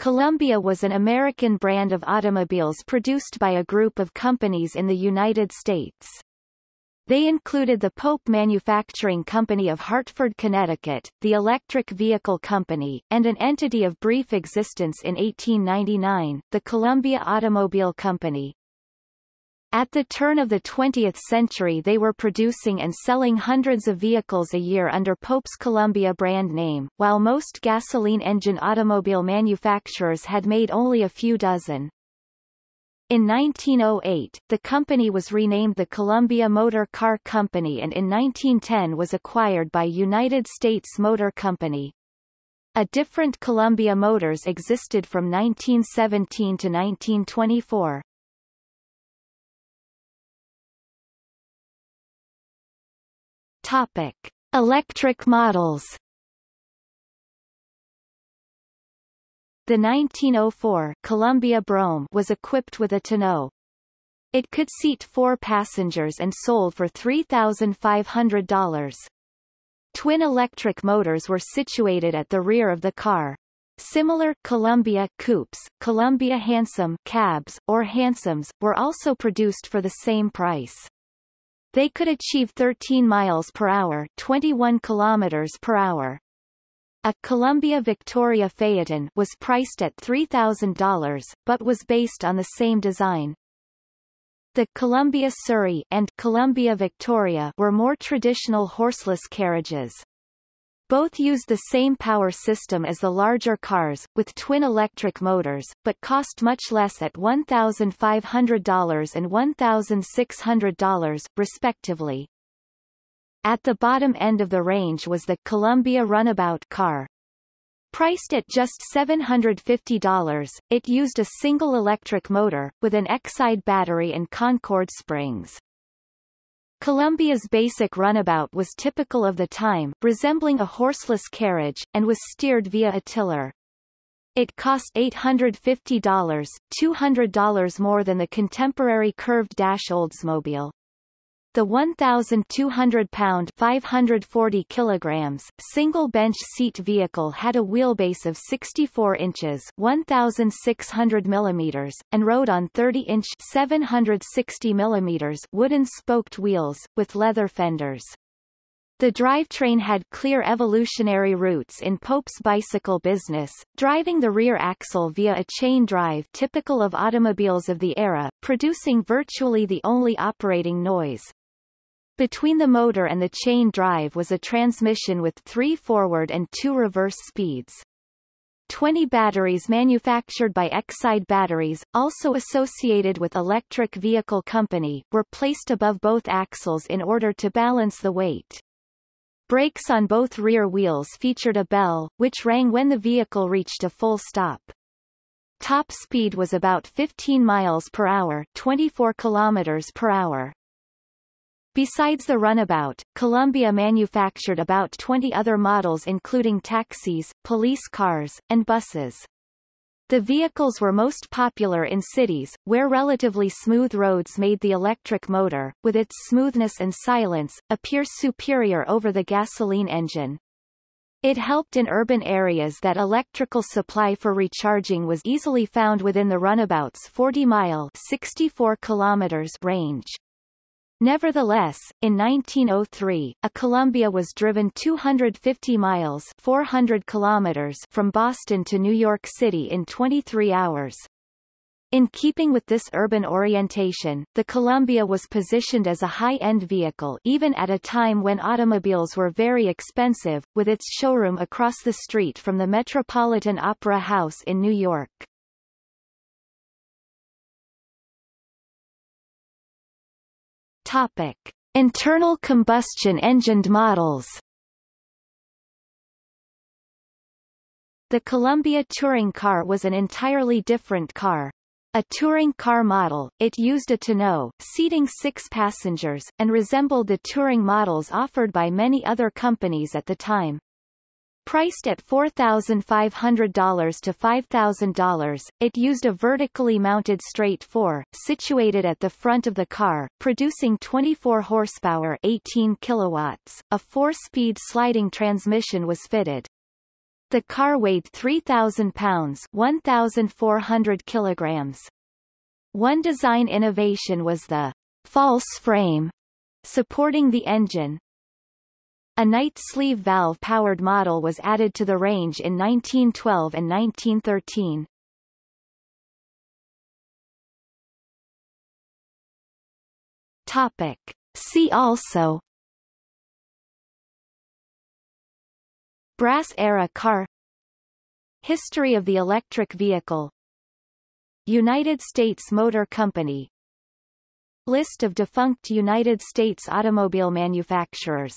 Columbia was an American brand of automobiles produced by a group of companies in the United States. They included the Pope Manufacturing Company of Hartford, Connecticut, the Electric Vehicle Company, and an entity of brief existence in 1899, the Columbia Automobile Company. At the turn of the 20th century they were producing and selling hundreds of vehicles a year under Pope's Columbia brand name, while most gasoline engine automobile manufacturers had made only a few dozen. In 1908, the company was renamed the Columbia Motor Car Company and in 1910 was acquired by United States Motor Company. A different Columbia Motors existed from 1917 to 1924. Topic: Electric models The 1904 Columbia Brougham was equipped with a tonneau. It could seat four passengers and sold for $3,500. Twin electric motors were situated at the rear of the car. Similar Columbia coupes, Columbia Hansom cabs, or Hansoms, were also produced for the same price. They could achieve 13 miles per hour, 21 kilometers per hour. A Columbia Victoria Phaeton was priced at $3,000, but was based on the same design. The Columbia Surrey and Columbia Victoria were more traditional horseless carriages. Both used the same power system as the larger cars, with twin electric motors, but cost much less at $1,500 and $1,600, respectively. At the bottom end of the range was the Columbia Runabout car. Priced at just $750, it used a single electric motor, with an Exide battery and Concord springs. Columbia's basic runabout was typical of the time, resembling a horseless carriage, and was steered via a tiller. It cost $850, $200 more than the contemporary curved dash Oldsmobile. The 1,200-pound 540 kilograms single bench seat vehicle had a wheelbase of 64 inches 1,600 millimeters, and rode on 30-inch 760 millimeters wooden spoked wheels, with leather fenders. The drivetrain had clear evolutionary roots in Pope's bicycle business, driving the rear axle via a chain drive typical of automobiles of the era, producing virtually the only operating noise. Between the motor and the chain drive was a transmission with three forward and two reverse speeds. 20 batteries manufactured by Exide Batteries, also associated with Electric Vehicle Company, were placed above both axles in order to balance the weight. Brakes on both rear wheels featured a bell, which rang when the vehicle reached a full stop. Top speed was about 15 miles per hour, 24 kilometers per hour. Besides the runabout, Columbia manufactured about 20 other models including taxis, police cars, and buses. The vehicles were most popular in cities, where relatively smooth roads made the electric motor, with its smoothness and silence, appear superior over the gasoline engine. It helped in urban areas that electrical supply for recharging was easily found within the runabout's 40-mile 64 kilometers range. Nevertheless, in 1903, a Columbia was driven 250 miles 400 kilometers from Boston to New York City in 23 hours. In keeping with this urban orientation, the Columbia was positioned as a high-end vehicle even at a time when automobiles were very expensive, with its showroom across the street from the Metropolitan Opera House in New York. Topic: Internal combustion engined models. The Columbia touring car was an entirely different car. A touring car model, it used a tonneau, seating six passengers, and resembled the touring models offered by many other companies at the time. Priced at $4,500 to $5,000, it used a vertically mounted straight 4, situated at the front of the car, producing 24 horsepower 18 kilowatts. A four-speed sliding transmission was fitted. The car weighed 3,000 pounds 1,400 kilograms. One design innovation was the false frame supporting the engine. A Knight sleeve valve-powered model was added to the range in 1912 and 1913. Topic. See also. Brass-era car. History of the electric vehicle. United States Motor Company. List of defunct United States automobile manufacturers